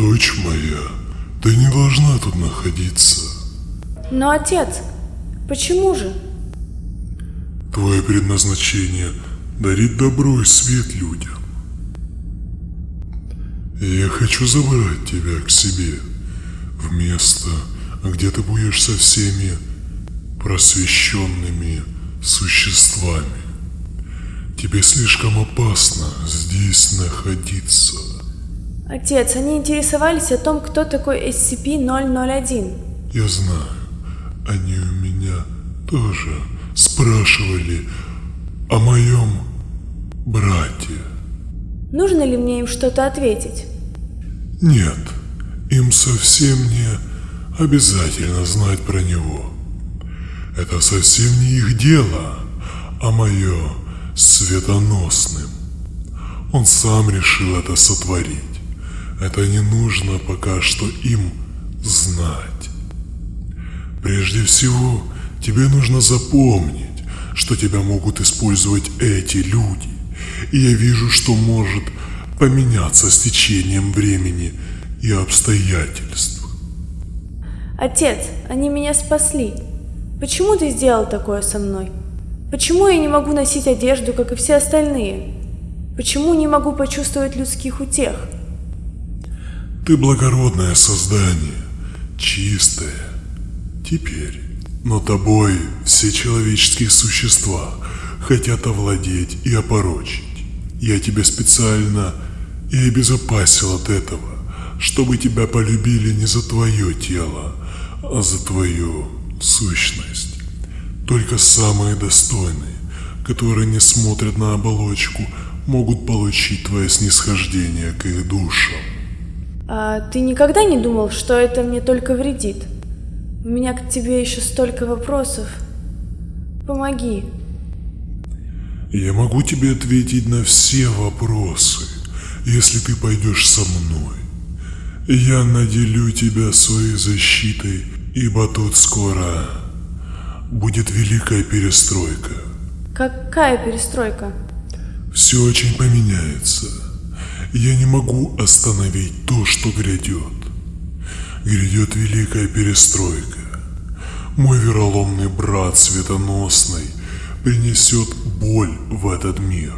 Дочь моя, ты не должна тут находиться. Но отец, почему же? Твое предназначение – дарить добро и свет людям. Я хочу забрать тебя к себе в место, где ты будешь со всеми просвещенными существами. Тебе слишком опасно здесь находиться. Отец, они интересовались о том, кто такой SCP-001. Я знаю, они у меня тоже спрашивали о моем брате. Нужно ли мне им что-то ответить? Нет, им совсем не обязательно знать про него. Это совсем не их дело, а мое светоносным. Он сам решил это сотворить. Это не нужно пока что им знать. Прежде всего, тебе нужно запомнить, что тебя могут использовать эти люди. И я вижу, что может поменяться с течением времени и обстоятельств. Отец, они меня спасли. Почему ты сделал такое со мной? Почему я не могу носить одежду, как и все остальные? Почему не могу почувствовать людских утех? Ты благородное создание, чистое. Теперь, но тобой все человеческие существа хотят овладеть и опорочить. Я тебя специально и обезопасил от этого, чтобы тебя полюбили не за твое тело, а за твою сущность. Только самые достойные, которые не смотрят на оболочку, могут получить твое снисхождение к их душам. А ты никогда не думал, что это мне только вредит? У меня к тебе еще столько вопросов. Помоги. Я могу тебе ответить на все вопросы если ты пойдешь со мной. Я наделю тебя своей защитой, ибо тут скоро будет великая перестройка. Какая перестройка? Все очень поменяется. Я не могу остановить то, что грядет. Грядет великая перестройка. Мой вероломный брат Светоносный принесет боль в этот мир.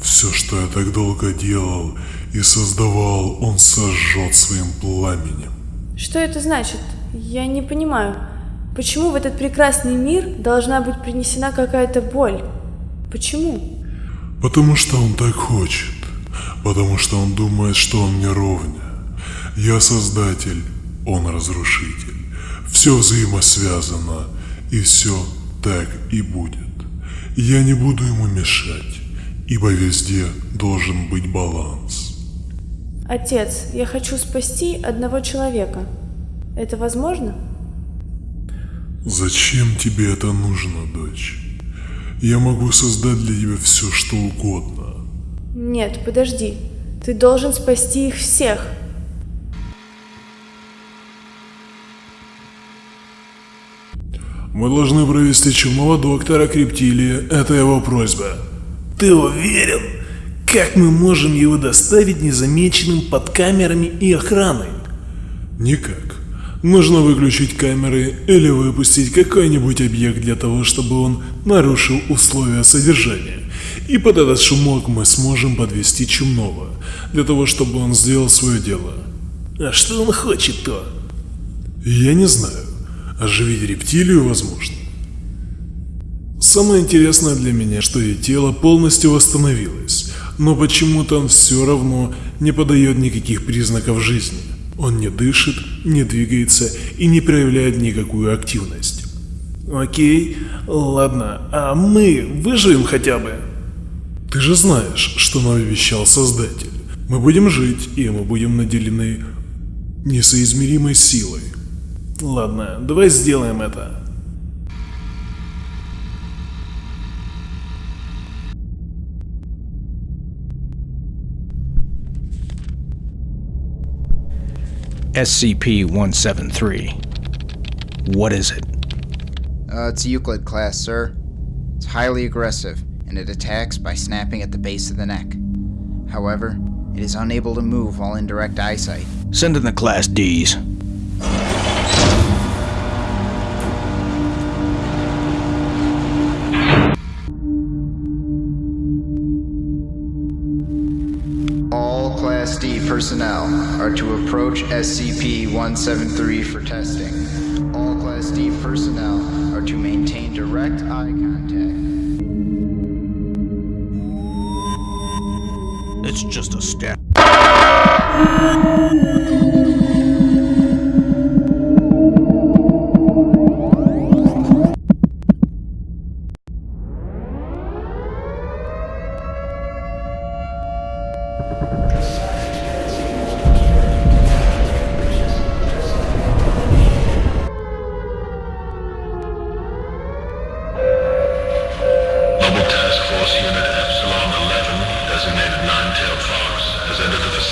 Все, что я так долго делал и создавал, он сожжет своим пламенем. Что это значит? Я не понимаю. Почему в этот прекрасный мир должна быть принесена какая-то боль? Почему? Потому что он так хочет. Потому что он думает, что он мне ровня. Я создатель, он разрушитель. Все взаимосвязано, и все так и будет. Я не буду ему мешать ибо везде должен быть баланс. Отец, я хочу спасти одного человека. Это возможно? Зачем тебе это нужно, дочь? Я могу создать для тебя все, что угодно. Нет, подожди. Ты должен спасти их всех. Мы должны провести чумного доктора Криптилия. Это его просьба. Ты уверен? Как мы можем его доставить незамеченным под камерами и охраной? Никак. Нужно выключить камеры или выпустить какой-нибудь объект для того, чтобы он нарушил условия содержания. И под этот шумок мы сможем подвести Чумного, для того, чтобы он сделал свое дело. А что он хочет-то? Я не знаю. Оживить рептилию возможно. Самое интересное для меня, что ее тело полностью восстановилось, но почему-то он все равно не подает никаких признаков жизни. Он не дышит, не двигается и не проявляет никакую активность. Окей, ладно, а мы выживем хотя бы? Ты же знаешь, что нам обещал Создатель. Мы будем жить, и мы будем наделены несоизмеримой силой. Ладно, давай сделаем это. SCP-173. What is it? Uh, it's a Euclid class, sir. It's highly aggressive, and it attacks by snapping at the base of the neck. However, it is unable to move while in direct eyesight, Send in the Class Ds. Personnel are to approach SCP-173 for testing. All Class D personnel are to maintain direct eye contact. It's just a step.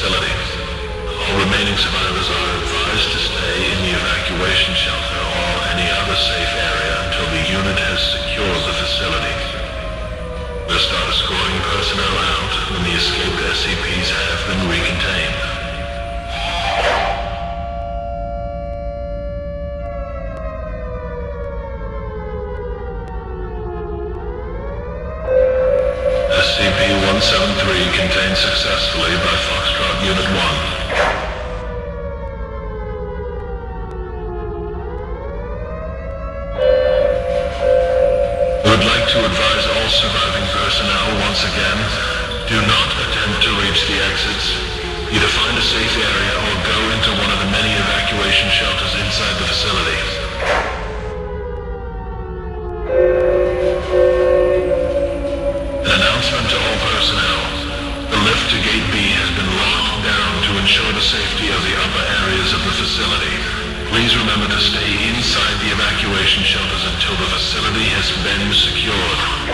Facility. All remaining survivors are advised to stay in the evacuation shelter or any other safe area until the unit has secured the facility. We'll start escorting personnel out when the escaped SCPs do not attempt to reach the exits. Either find a safe area or go into one of the many evacuation shelters inside the facility. An announcement to all personnel. The lift to Gate B has been locked down to ensure the safety of the upper areas of the facility. Please remember to stay inside the evacuation shelters until the facility has been secured.